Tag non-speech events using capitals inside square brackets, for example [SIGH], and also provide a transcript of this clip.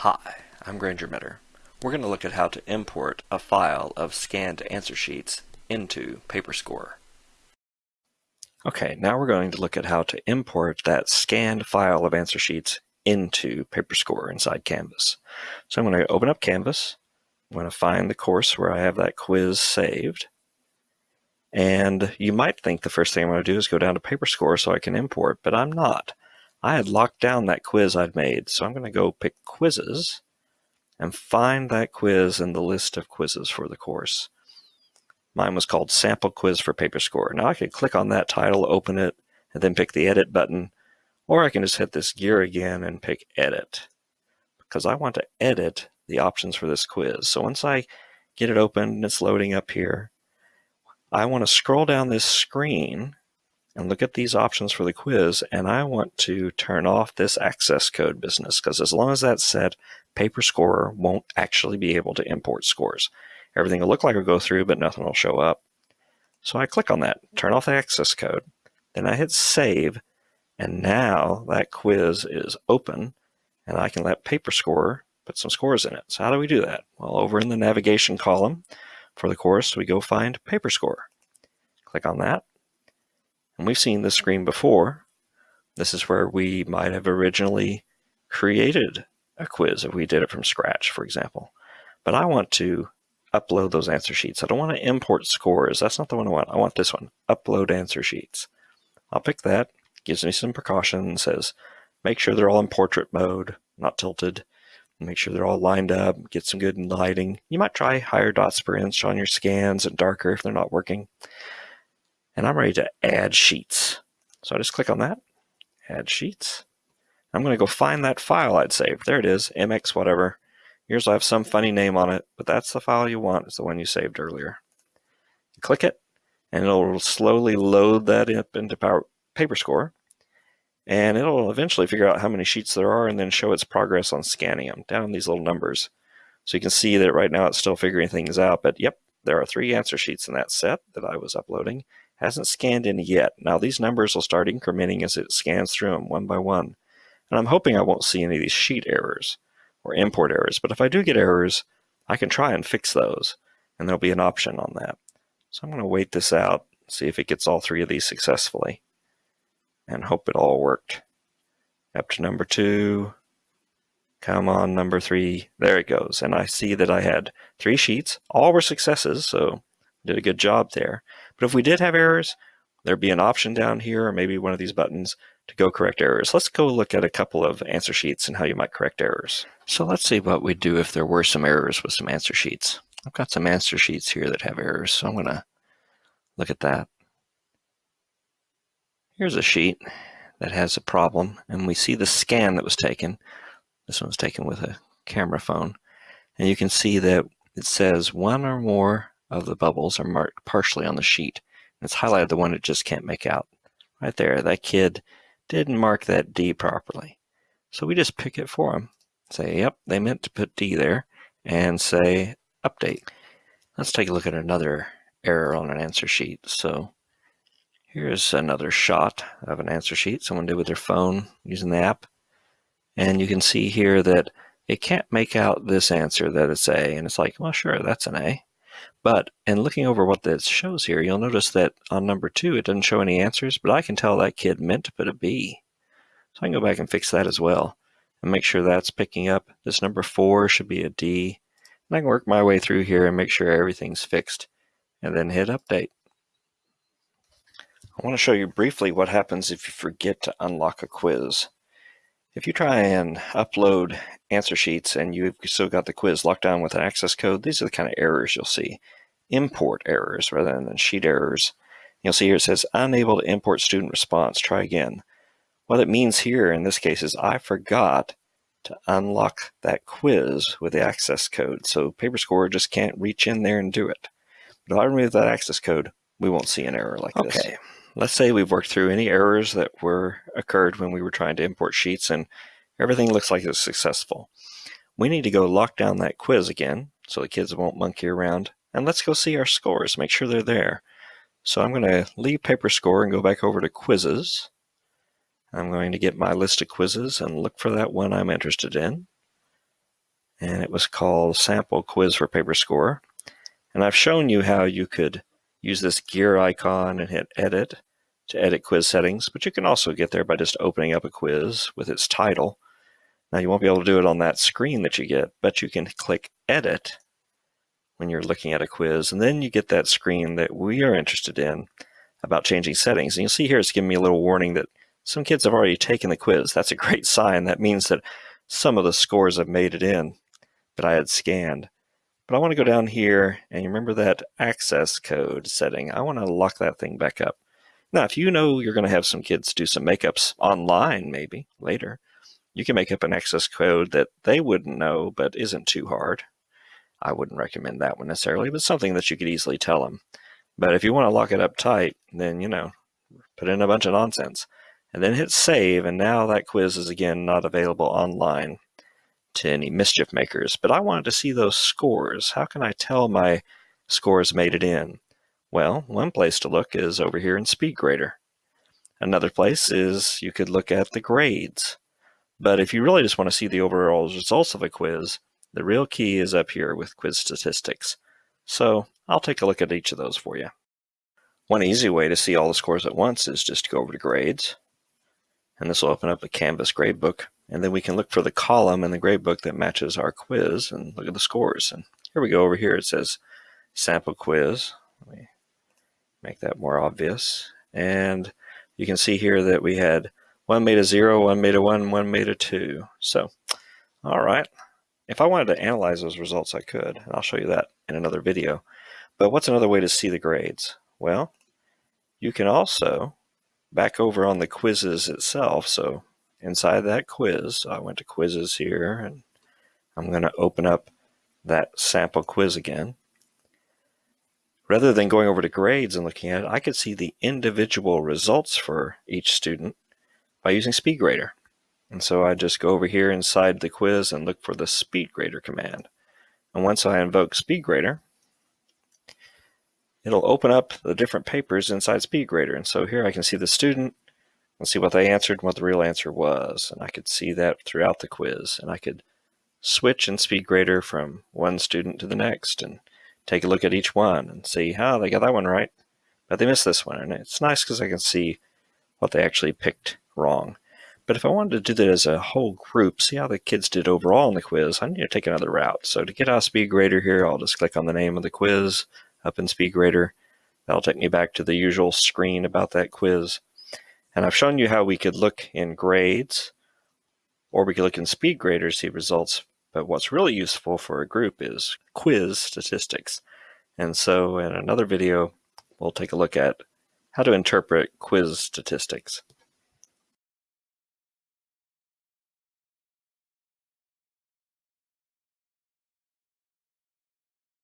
Hi, I'm Granger Mitter. We're going to look at how to import a file of scanned answer sheets into PaperScore. Okay, now we're going to look at how to import that scanned file of answer sheets into PaperScore inside Canvas. So I'm going to open up Canvas. I'm going to find the course where I have that quiz saved. And you might think the first thing I'm going to do is go down to PaperScore so I can import, but I'm not. I had locked down that quiz I'd made, so I'm going to go pick quizzes and find that quiz in the list of quizzes for the course. Mine was called Sample Quiz for PaperScore. Now I can click on that title, open it, and then pick the Edit button, or I can just hit this gear again and pick Edit, because I want to edit the options for this quiz. So once I get it open and it's loading up here, I want to scroll down this screen and look at these options for the quiz, and I want to turn off this access code business, because as long as that's set, PaperScore won't actually be able to import scores. Everything will look like it'll go through, but nothing will show up. So I click on that, turn off the access code, then I hit save, and now that quiz is open, and I can let PaperScore put some scores in it. So how do we do that? Well, over in the navigation column for the course, we go find PaperScore. Click on that, and we've seen this screen before. This is where we might have originally created a quiz if we did it from scratch, for example. But I want to upload those answer sheets. I don't want to import scores. That's not the one I want. I want this one, upload answer sheets. I'll pick that. Gives me some precautions, says make sure they're all in portrait mode, not tilted. Make sure they're all lined up, get some good lighting. You might try higher dots per inch on your scans and darker if they're not working and I'm ready to add sheets. So I just click on that, add sheets. I'm going to go find that file I'd saved. There it is, MX whatever. Yours will have some funny name on it, but that's the file you want. It's the one you saved earlier. Click it, and it'll slowly load that up into Power PaperScore, and it'll eventually figure out how many sheets there are and then show its progress on scanning them down these little numbers. So you can see that right now it's still figuring things out, but yep, there are three answer sheets in that set that I was uploading, Hasn't scanned any yet. Now these numbers will start incrementing as it scans through them one by one. And I'm hoping I won't see any of these sheet errors or import errors. But if I do get errors, I can try and fix those. And there'll be an option on that. So I'm going to wait this out, see if it gets all three of these successfully. And hope it all worked. Up to number two. Come on, number three. There it goes. And I see that I had three sheets. All were successes, so did a good job there. But if we did have errors, there'd be an option down here, or maybe one of these buttons to go correct errors. Let's go look at a couple of answer sheets and how you might correct errors. So let's see what we'd do if there were some errors with some answer sheets. I've got some answer sheets here that have errors, so I'm going to look at that. Here's a sheet that has a problem, and we see the scan that was taken. This one was taken with a camera phone. And you can see that it says one or more of the bubbles are marked partially on the sheet. It's highlighted the one it just can't make out. Right there, that kid didn't mark that D properly. So we just pick it for them. Say, yep, they meant to put D there, and say update. Let's take a look at another error on an answer sheet. So here's another shot of an answer sheet someone did with their phone using the app. And you can see here that it can't make out this answer that it's A. And it's like, well, sure, that's an A. But in looking over what this shows here, you'll notice that on number two, it doesn't show any answers, but I can tell that kid meant to put a B. So I can go back and fix that as well and make sure that's picking up. This number four should be a D. And I can work my way through here and make sure everything's fixed and then hit update. I want to show you briefly what happens if you forget to unlock a quiz. If you try and upload answer sheets and you've still got the quiz locked down with an access code, these are the kind of errors you'll see. Import errors rather than sheet errors. You'll see here it says unable to import student response. Try again. What it means here in this case is I forgot to unlock that quiz with the access code. So PaperScore just can't reach in there and do it. But if I remove that access code, we won't see an error like this. okay. this. Let's say we've worked through any errors that were occurred when we were trying to import sheets and everything looks like it's successful. We need to go lock down that quiz again so the kids won't monkey around and let's go see our scores, make sure they're there. So I'm going to leave PaperScore and go back over to quizzes. I'm going to get my list of quizzes and look for that one I'm interested in. and it was called Sample Quiz for PaperScore. And I've shown you how you could use this gear icon and hit Edit to edit quiz settings, but you can also get there by just opening up a quiz with its title. Now you won't be able to do it on that screen that you get, but you can click Edit when you're looking at a quiz, and then you get that screen that we are interested in about changing settings. And you'll see here it's giving me a little warning that some kids have already taken the quiz. That's a [LAUGHS] great sign. That means that some of the scores have made it in that I had scanned. But I want to go down here and you remember that access code setting. I want to lock that thing back up. Now, if you know you're going to have some kids do some makeups online, maybe later, you can make up an access code that they wouldn't know, but isn't too hard. I wouldn't recommend that one necessarily, but something that you could easily tell them. But if you want to lock it up tight, then, you know, put in a bunch of nonsense and then hit save. And now that quiz is again not available online to any mischief makers. But I wanted to see those scores. How can I tell my scores made it in? Well, one place to look is over here in SpeedGrader. Another place is you could look at the grades. But if you really just want to see the overall results of a quiz, the real key is up here with quiz statistics. So I'll take a look at each of those for you. One easy way to see all the scores at once is just to go over to grades. And this will open up a Canvas gradebook. And then we can look for the column in the gradebook that matches our quiz and look at the scores. And here we go over here. It says sample quiz. Let me make that more obvious. And you can see here that we had one made a zero, one made a one, one made a two. So, all right. If I wanted to analyze those results, I could, and I'll show you that in another video. But what's another way to see the grades? Well, you can also back over on the quizzes itself. So inside that quiz, So I went to quizzes here and I'm going to open up that sample quiz again. Rather than going over to grades and looking at it, I could see the individual results for each student by using SpeedGrader. And so I just go over here inside the quiz and look for the SpeedGrader command. And once I invoke SpeedGrader, it'll open up the different papers inside SpeedGrader. And so here I can see the student, and see what they answered and what the real answer was. And I could see that throughout the quiz. And I could switch in SpeedGrader from one student to the next and take a look at each one and see how oh, they got that one right, but they missed this one. And it's nice because I can see what they actually picked wrong. But if I wanted to do that as a whole group, see how the kids did overall in the quiz, I need to take another route. So to get out of speed grader here, I'll just click on the name of the quiz up in speed grader. That'll take me back to the usual screen about that quiz. And I've shown you how we could look in grades, or we could look in SpeedGrader to see results. But what's really useful for a group is quiz statistics. And so in another video, we'll take a look at how to interpret quiz statistics.